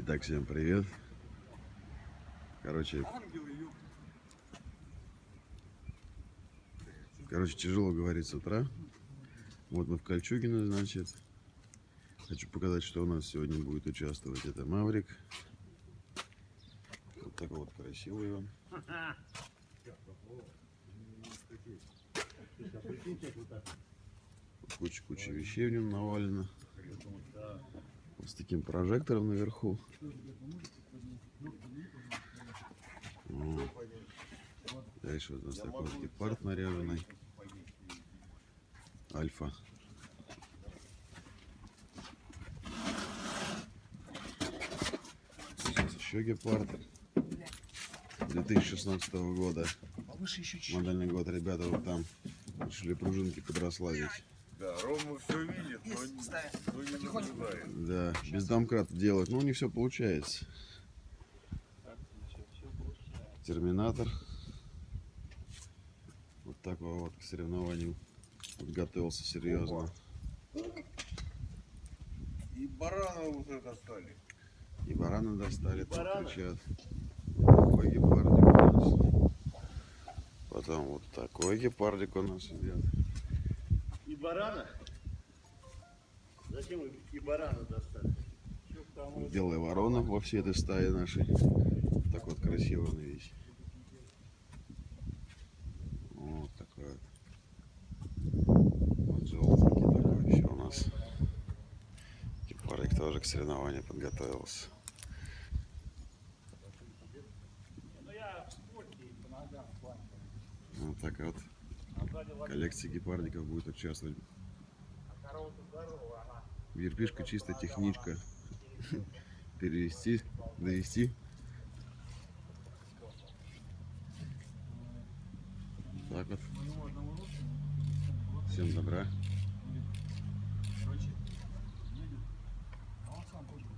Итак, всем привет. Короче, короче, тяжело говорить с утра. Вот мы в Кольчугино, значит. Хочу показать, что у нас сегодня будет участвовать. Это Маврик. Вот такой вот красивый он. Куча-куча вещей в нем навалено. С таким прожектором наверху. Вот. Дальше вот у нас такой вот гепард наряженный. Альфа. Сейчас еще гепард. 2016 года. Модельный год. Ребята вот там решили пружинки подрославить. Да, Рома все видит, но, но не наблюдает. Да, без домкрата делать. Но у них все получается. Терминатор. Вот такого вот к соревнованию подготовился серьезно. И барана уже достали. И барана достали, там барана? кричат. Такой гепардик у нас. Потом вот такой гепардик у нас идет. Барана? Зачем и барана достали? Белая ворона во всей этой стае нашей. Так вот красиво она весь. Вот такой вот. Вот желтенький такой еще у нас. Гепардик тоже к соревнованию подготовился. Ну я в спорте и по ногам в плане. Вот так вот Коллекция гепардиков будет участвовать. Верпишка чисто техничка. Перевести, довести. Так вот. Всем добра.